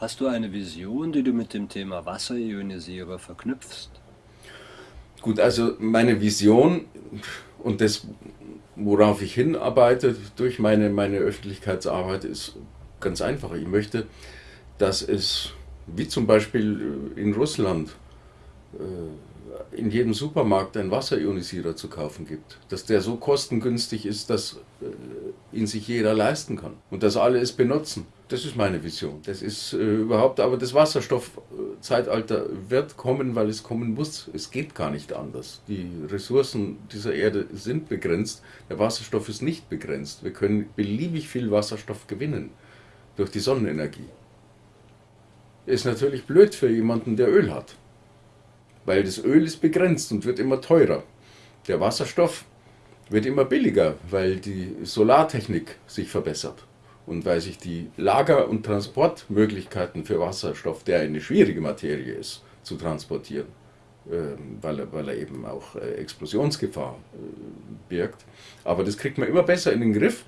Hast du eine Vision, die du mit dem Thema Wasserionisierer verknüpfst? Gut, also meine Vision und das, worauf ich hinarbeite durch meine, meine Öffentlichkeitsarbeit, ist ganz einfach. Ich möchte, dass es, wie zum Beispiel in Russland, äh, in jedem Supermarkt einen Wasserionisierer zu kaufen gibt. Dass der so kostengünstig ist, dass äh, ihn sich jeder leisten kann und dass alle es benutzen. Das ist meine Vision. Das ist äh, überhaupt, aber das Wasserstoffzeitalter wird kommen, weil es kommen muss. Es geht gar nicht anders. Die Ressourcen dieser Erde sind begrenzt. Der Wasserstoff ist nicht begrenzt. Wir können beliebig viel Wasserstoff gewinnen durch die Sonnenenergie. Ist natürlich blöd für jemanden, der Öl hat. Weil das Öl ist begrenzt und wird immer teurer. Der Wasserstoff wird immer billiger, weil die Solartechnik sich verbessert und weil sich die Lager- und Transportmöglichkeiten für Wasserstoff, der eine schwierige Materie ist, zu transportieren, ähm, weil er, weil er eben auch äh, Explosionsgefahr äh, birgt. Aber das kriegt man immer besser in den Griff.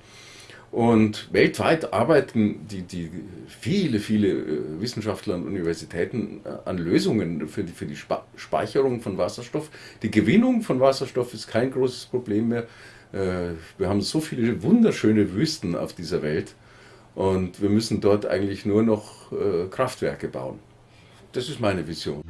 Und weltweit arbeiten die, die viele, viele äh, Wissenschaftler und Universitäten an Lösungen für die, für die Speicherung von Wasserstoff. Die Gewinnung von Wasserstoff ist kein großes Problem mehr. Wir haben so viele wunderschöne Wüsten auf dieser Welt und wir müssen dort eigentlich nur noch äh, Kraftwerke bauen. Das ist meine Vision.